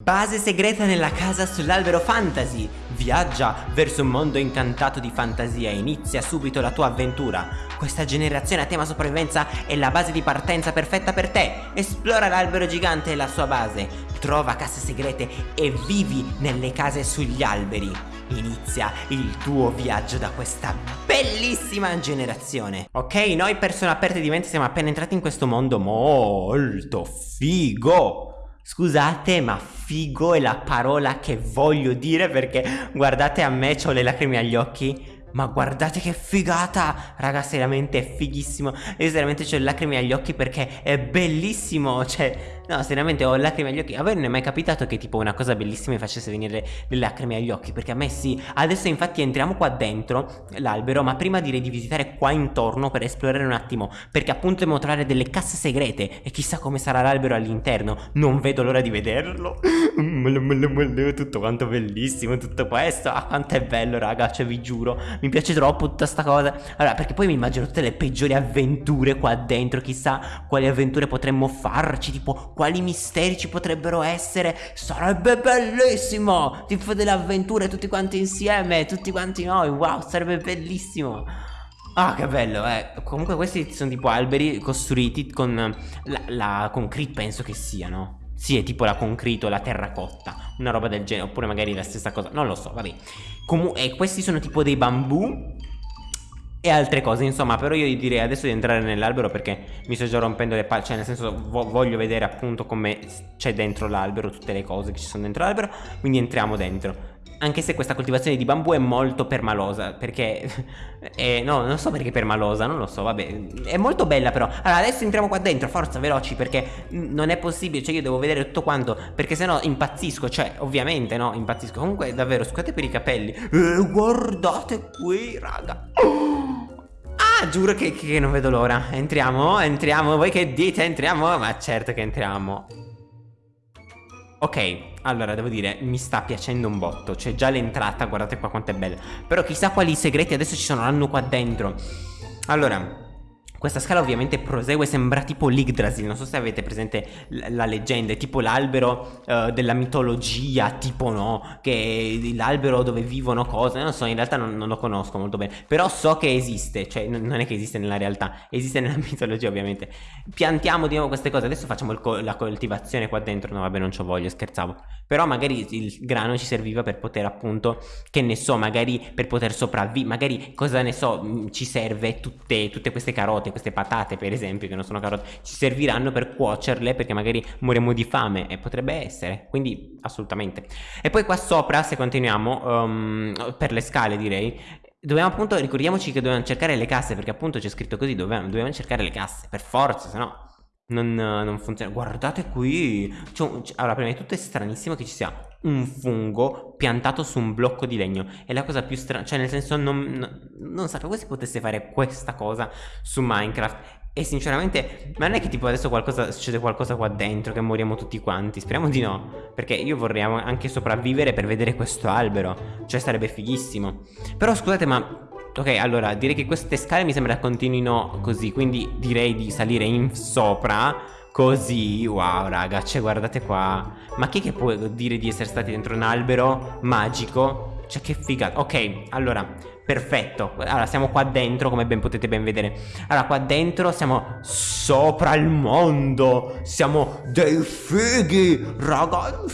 Base segreta nella casa sull'albero fantasy. Viaggia verso un mondo incantato di fantasia. E inizia subito la tua avventura. Questa generazione a tema sopravvivenza è la base di partenza perfetta per te. Esplora l'albero gigante e la sua base. Trova casse segrete e vivi nelle case sugli alberi. Inizia il tuo viaggio da questa bellissima generazione. Ok, noi persone aperte di mente siamo appena entrati in questo mondo molto figo Scusate ma figo è la parola che voglio dire perché guardate a me ho le lacrime agli occhi. Ma guardate che figata! Raga seriamente è fighissimo. Io seriamente ho le lacrime agli occhi perché è bellissimo Cioè No seriamente ho lacrime agli occhi. A voi non è mai capitato che tipo una cosa bellissima mi facesse venire le lacrime agli occhi? Perché a me sì. Adesso infatti entriamo qua dentro l'albero Ma prima direi di visitare qua intorno per esplorare un attimo. Perché appunto dobbiamo trovare delle casse segrete. E chissà come sarà l'albero all'interno. Non vedo l'ora di vederlo. Tutto quanto bellissimo Tutto questo. Ah quanto è bello raga Cioè vi giuro. Mi piace troppo tutta sta cosa. Allora perché poi mi immagino tutte le peggiori avventure qua dentro. Chissà quali avventure potremmo farci Tipo quali misteri ci potrebbero essere Sarebbe bellissimo! Tipo delle avventure tutti quanti insieme Tutti quanti noi Wow sarebbe bellissimo! Ah che bello eh. Comunque questi sono tipo alberi costruiti con la, la concrete penso che siano. Sì, è tipo la concreto, la terracotta, una roba del genere, oppure magari la stessa cosa, non lo so, vabbè. Comunque, questi sono tipo dei bambù e altre cose insomma però io direi adesso di entrare nell'albero perché mi sto già rompendo le palle cioè nel senso vo voglio vedere appunto come c'è dentro l'albero tutte le cose che ci sono dentro l'albero quindi entriamo dentro. Anche se questa coltivazione di bambù è molto permalosa Perché eh, No non so perché permalosa Non lo so vabbè È molto bella però. Allora adesso entriamo qua dentro Forza veloci perché Non è possibile Cioè io devo vedere tutto quanto Perché sennò impazzisco Cioè ovviamente no Impazzisco. Comunque davvero scusate per i capelli. Eh, Guardate qui raga Ah giuro che, che non vedo l'ora. Entriamo? Entriamo? Voi che dite entriamo? Ma certo che entriamo. Ok, allora devo dire, mi sta piacendo un botto. C'è già l'entrata, guardate qua quanto è bella. Però chissà quali segreti adesso ci saranno qua dentro. Allora questa scala ovviamente prosegue, sembra tipo l'Yggdrasil, non so se avete presente la leggenda, è tipo l'albero uh, della mitologia, tipo no, che è l'albero dove vivono cose, non so, in realtà non, non, lo conosco molto bene, però so che esiste, cioè non è che esiste nella realtà, esiste nella mitologia ovviamente. Piantiamo di nuovo queste cose, adesso facciamo co la coltivazione qua dentro, no vabbè non ci voglio, scherzavo, però magari il grano ci serviva per poter appunto, che ne so, magari per poter sopravvivere, magari cosa ne so, ci serve tutte, tutte queste carote carote, queste patate per esempio che non sono carote, ci serviranno per cuocerle perché magari moriamo di fame e potrebbe essere, quindi assolutamente. E poi qua sopra se continuiamo, um, per le scale direi, dobbiamo appunto, ricordiamoci che dobbiamo cercare le casse perché appunto c'è scritto così, dobbiamo, dobbiamo cercare le casse, per forza, se no... Non, non, funziona Guardate qui Allora prima di tutto è stranissimo che ci sia un fungo piantato su un blocco di legno È la cosa più strana Cioè nel senso non, non, non sapevo si potesse fare questa cosa su Minecraft e sinceramente, ma non è che tipo adesso qualcosa, succede qualcosa qua dentro che moriamo tutti quanti? Speriamo di no, perché io vorrei anche sopravvivere per vedere questo albero, cioè sarebbe fighissimo. Però scusate, ma Ok, allora direi che queste scale mi sembra continuino così Quindi direi di salire in sopra Così, wow raga, cioè guardate qua. Ma chi che può dire di essere stati dentro un albero magico? Cioè che figata. Ok, allora, perfetto. Allora, siamo qua dentro, come ben potete ben vedere. Allora, qua dentro siamo sopra il mondo. Siamo dei fighi, raga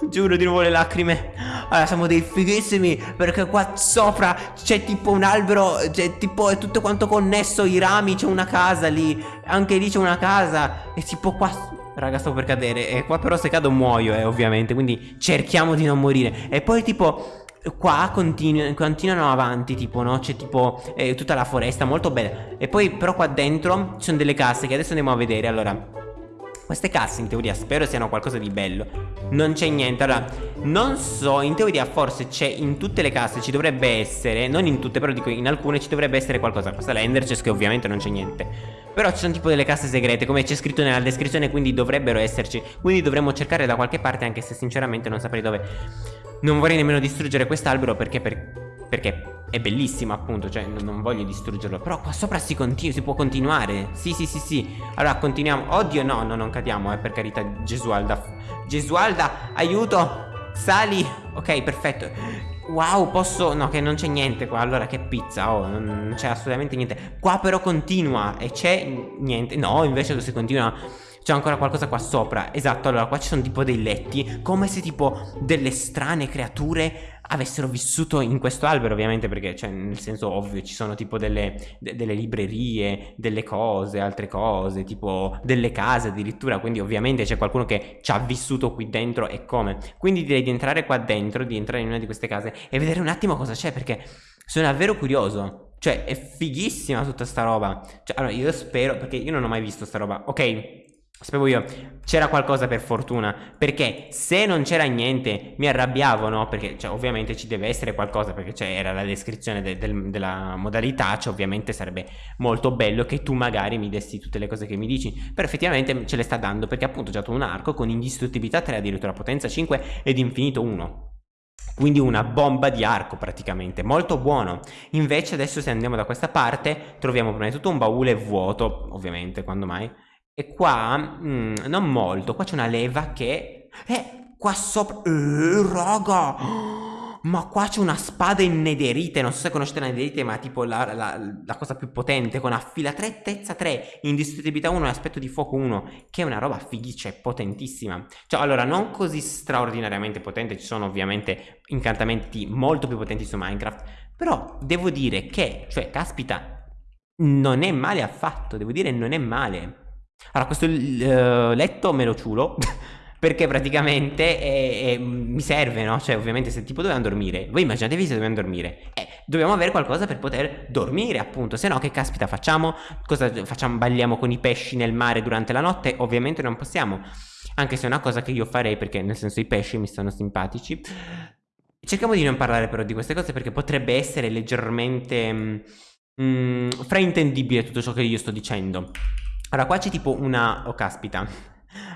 Giuro di nuovo le lacrime. Allora siamo dei fighissimi Perché qua sopra c'è tipo un albero C'è tipo è tutto quanto connesso I rami c'è una casa lì Anche lì c'è una casa E tipo qua Raga sto per cadere E qua però se cado muoio eh ovviamente Quindi cerchiamo di non morire. E poi tipo Qua continu continuano avanti tipo no C'è tipo eh, tutta la foresta molto bella. E poi però qua dentro Ci sono delle casse che adesso andiamo a vedere Allora queste casse in teoria spero siano qualcosa di bello. Non c'è niente. Allora non so in teoria forse c'è in tutte le casse ci dovrebbe essere Non in tutte però dico in alcune ci dovrebbe essere qualcosa. Questa è l'Ender Chest che ovviamente non c'è niente. Però ci sono tipo delle casse segrete come c'è scritto nella descrizione Quindi dovrebbero esserci. Quindi dovremmo cercare da qualche parte anche se sinceramente non saprei dove. Non vorrei nemmeno distruggere quest'albero perché per... Perché è bellissimo appunto, cioè non voglio distruggerlo Però qua sopra si continua, si può continuare. Sì sì sì sì. Allora continuiamo. Oddio no, no non cadiamo eh per carità. Gesualda Gesualda aiuto. Sali. Ok perfetto. Wow posso No che non c'è niente qua. Allora che pizza. Oh non c'è assolutamente niente. Qua però continua E c'è niente. No invece si continua c'è ancora qualcosa qua sopra Esatto, allora qua ci sono tipo dei letti Come se tipo delle strane creature avessero vissuto in questo albero ovviamente perché cioè nel senso ovvio ci sono tipo delle, de delle librerie, delle cose, altre cose, tipo delle case addirittura, quindi ovviamente c'è qualcuno che ci ha vissuto qui dentro e come. Quindi direi di entrare qua dentro, di entrare in una di queste case e vedere un attimo cosa c'è perché sono davvero curioso. Cioè è fighissima tutta sta roba. Cioè allora io spero perché io non ho mai visto sta roba. Ok, Sapevo io, c'era qualcosa per fortuna, perché se non c'era niente mi arrabbiavo, no? Perché cioè, ovviamente ci deve essere qualcosa, perché cioè, era la descrizione de del, della modalità, cioè ovviamente sarebbe molto bello che tu magari mi dessi tutte le cose che mi dici, però effettivamente ce le sta dando, perché appunto c'è un arco con indistruttibilità 3, addirittura potenza 5 ed infinito 1. Quindi una bomba di arco praticamente, molto buono. Invece adesso se andiamo da questa parte troviamo prima di tutto un baule vuoto, ovviamente, quando mai? E qua, mm, non molto, qua c'è una leva che... Eh, qua sopra... Eh, raga! Ma qua c'è una spada in nederite, non so se conoscete la nederite, ma tipo la, la, la cosa più potente, con affilatrettezza 3, indistruttibilità 1 e aspetto di fuoco 1, che è una roba fighice, potentissima. Cioè, allora, non così straordinariamente potente, ci sono ovviamente incantamenti molto più potenti su Minecraft, però devo dire che, cioè, caspita, non è male affatto, devo dire non è male. Allora, questo uh, letto me lo ciulo. perché praticamente è, è, mi serve, no? Cioè, ovviamente, se tipo dobbiamo dormire. Voi immaginatevi se dobbiamo dormire. Eh, dobbiamo avere qualcosa per poter dormire, appunto. Se no, che caspita facciamo? Cosa facciamo? Balliamo con i pesci nel mare durante la notte? Ovviamente non possiamo. Anche se è una cosa che io farei, perché nel senso i pesci mi stanno simpatici. Cerchiamo di non parlare però di queste cose perché potrebbe essere leggermente mm, fraintendibile tutto ciò che io sto dicendo. Allora qua c'è tipo una... Oh caspita.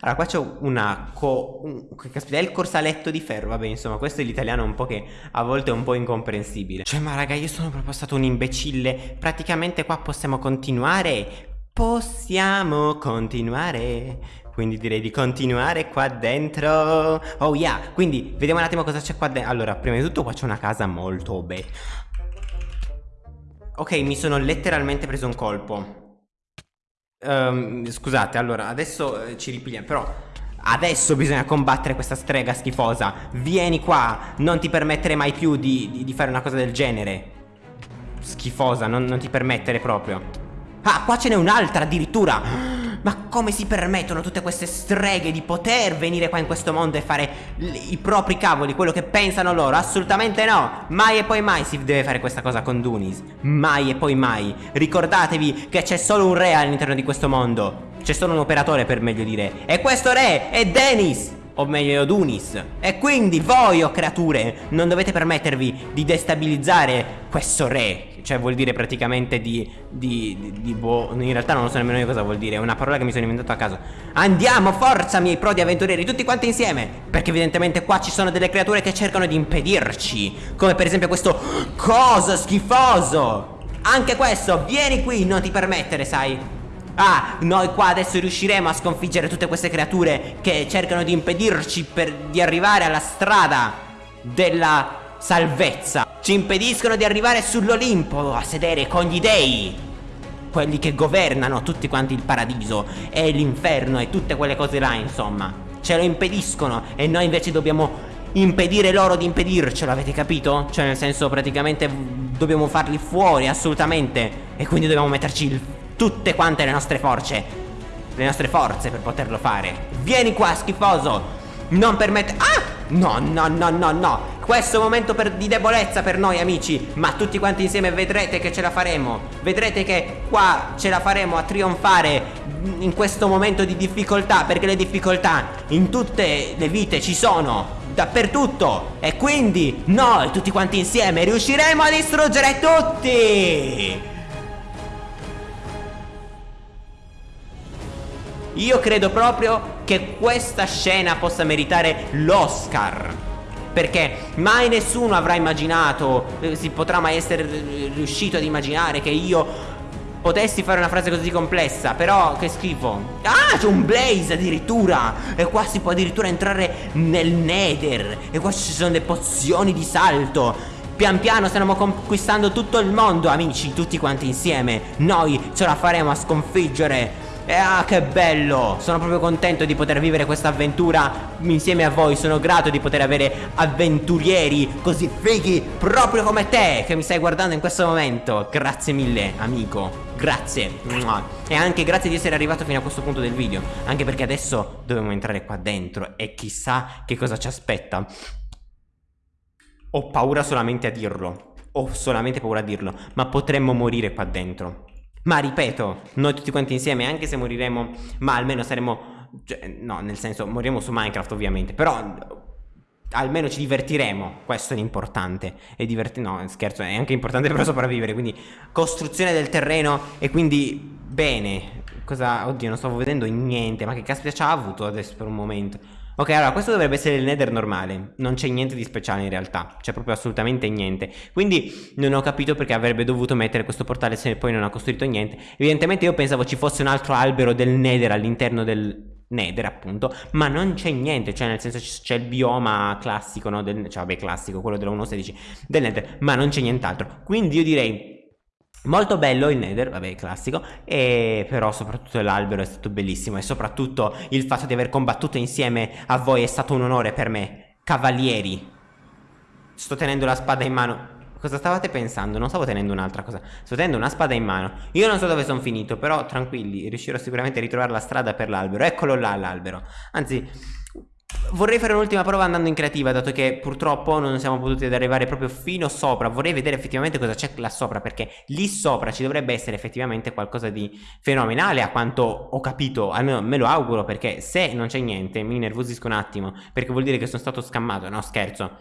Allora qua c'è una... Co... Un... Caspita è il corsaletto di ferro Vabbè insomma questo è l'italiano un po' che a volte è un po' incomprensibile. Cioè ma raga io sono proprio stato un imbecille. Praticamente qua possiamo continuare? Possiamo continuare. Quindi direi di continuare qua dentro. Oh yeah. Quindi vediamo un attimo cosa c'è qua dentro Allora prima di tutto qua c'è una casa molto bella Ok mi sono letteralmente preso un colpo Um, scusate, allora, adesso eh, ci ripigliamo, però adesso bisogna combattere questa strega schifosa. Vieni qua, non ti permettere mai più di, di, di fare una cosa del genere. Schifosa, non, non ti permettere proprio. Ah, qua ce n'è un'altra addirittura. Ma come si permettono tutte queste streghe di poter venire qua in questo mondo e fare i propri cavoli, quello che pensano loro? Assolutamente no! Mai e poi mai si deve fare questa cosa con Dunis. Mai e poi mai. Ricordatevi che c'è solo un re all'interno di questo mondo. C'è solo un operatore per meglio dire. E questo re è Dennis! O meglio Dunis. E quindi voi, o oh creature, non dovete permettervi di destabilizzare questo re. Cioè vuol dire praticamente di, di, di, di boh, in realtà non so nemmeno io cosa vuol dire, è una parola che mi sono inventato a caso. Andiamo, forza miei prodi avventurieri, tutti quanti insieme. Perché evidentemente qua ci sono delle creature che cercano di impedirci. Come per esempio questo coso schifoso. Anche questo, vieni qui, non ti permettere, sai. Ah, noi qua adesso riusciremo a sconfiggere tutte queste creature che cercano di impedirci per, di arrivare alla strada della salvezza. Ci impediscono di arrivare sull'Olimpo a sedere con gli dei. Quelli che governano tutti quanti il paradiso e l'inferno e tutte quelle cose là, insomma. Ce lo impediscono e noi invece dobbiamo impedire loro di impedircelo, avete capito? Cioè nel senso praticamente dobbiamo farli fuori assolutamente e quindi dobbiamo metterci il tutte quante le nostre forze Le nostre forze per poterlo fare. Vieni qua schifoso! Non permettere Ah! No, no, no, no, no. Questo momento per, di debolezza per noi amici Ma tutti quanti insieme vedrete che ce la faremo. Vedrete che qua ce la faremo a trionfare In questo momento di difficoltà Perché le difficoltà in tutte le vite ci sono dappertutto. E quindi noi tutti quanti insieme riusciremo a distruggere tutti Io credo proprio che questa scena possa meritare l'Oscar. Perché mai nessuno avrà immaginato eh, Si potrà mai essere riuscito ad immaginare Che io potessi fare una frase così complessa Però che schifo. Ah c'è un blaze addirittura! E qua si può addirittura entrare nel nether E qua ci sono le pozioni di salto. Pian piano stiamo conquistando tutto il mondo amici Tutti quanti insieme. Noi ce la faremo a sconfiggere e ah che bello! Sono proprio contento di poter vivere questa avventura Insieme a voi. Sono grato di poter avere avventurieri Così fighi proprio come te Che mi stai guardando in questo momento. Grazie mille amico. Grazie. E anche grazie di essere arrivato fino a questo punto del video. Anche perché adesso dobbiamo entrare qua dentro E chissà che cosa ci aspetta. Ho paura solamente a dirlo. Ho solamente paura a dirlo. Ma potremmo morire qua dentro ma ripeto, noi tutti quanti insieme, anche se moriremo, ma almeno saremo... Cioè, no, nel senso, moriremo su Minecraft ovviamente, però almeno ci divertiremo, questo è l'importante. E diverti... no, scherzo, è anche importante per sopravvivere, quindi costruzione del terreno e quindi bene. Cosa... Oddio, non stavo vedendo niente, ma che caspita ci ha avuto adesso per un momento? Ok, allora questo dovrebbe essere il nether normale. Non c'è niente di speciale in realtà. C'è proprio assolutamente niente. Quindi non ho capito perché avrebbe dovuto mettere questo portale Se poi non ha costruito niente. Evidentemente io pensavo ci fosse un altro albero del nether all'interno del nether appunto Ma non c'è niente. Cioè nel senso c'è il bioma classico no? Del, cioè vabbè classico, quello della 1.16 Del nether Ma non c'è nient'altro. Quindi io direi Molto bello il Nether, vabbè classico, e però soprattutto l'albero è stato bellissimo e soprattutto il fatto di aver combattuto insieme a voi è stato un onore per me, cavalieri. Sto tenendo la spada in mano. Cosa stavate pensando? Non stavo tenendo un'altra cosa, sto tenendo una spada in mano. Io non so dove sono finito, però tranquilli, riuscirò sicuramente a ritrovare la strada per l'albero. Eccolo là l'albero. Anzi, Vorrei fare un'ultima prova andando in creativa Dato che purtroppo non siamo potuti arrivare proprio fino sopra. Vorrei vedere effettivamente cosa c'è là sopra Perché lì sopra ci dovrebbe essere effettivamente qualcosa di fenomenale A quanto ho capito, almeno me lo auguro Perché se non c'è niente mi nervosisco un attimo Perché vuol dire che sono stato scammato. No scherzo.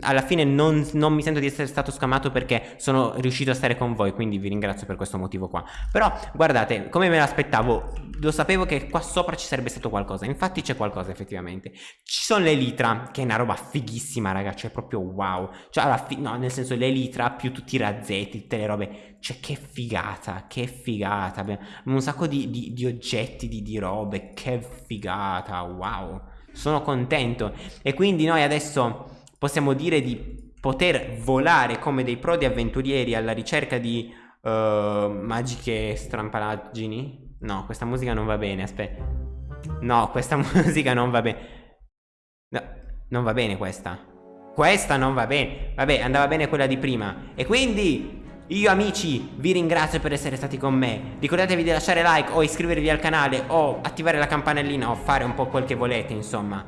Alla fine non, non, mi sento di essere stato scamato perché sono riuscito a stare con voi quindi vi ringrazio per questo motivo qua. Però guardate come me l'aspettavo lo sapevo che qua sopra ci sarebbe stato qualcosa. Infatti c'è qualcosa effettivamente ci sono le litra che è una roba fighissima raga cioè proprio wow cioè no nel senso le litra più tutti i razzetti tutte le robe cioè che figata che figata abbiamo un sacco di, di, di oggetti di, di robe che figata wow sono contento e quindi noi adesso possiamo dire di poter volare come dei prodi avventurieri alla ricerca di uh, magiche strampalaggini. No, questa musica non va bene, aspetta. No, questa musica non va bene. No, non va bene questa. Questa non va bene. Vabbè, andava bene quella di prima. E quindi io amici vi ringrazio per essere stati con me Ricordatevi di lasciare like o iscrivervi al canale O attivare la campanellina o fare un po' quel che volete insomma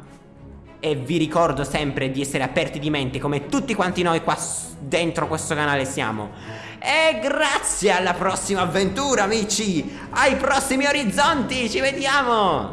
e vi ricordo sempre di essere aperti di mente come tutti quanti noi qua dentro questo canale siamo E grazie alla prossima avventura amici Ai prossimi orizzonti Ci vediamo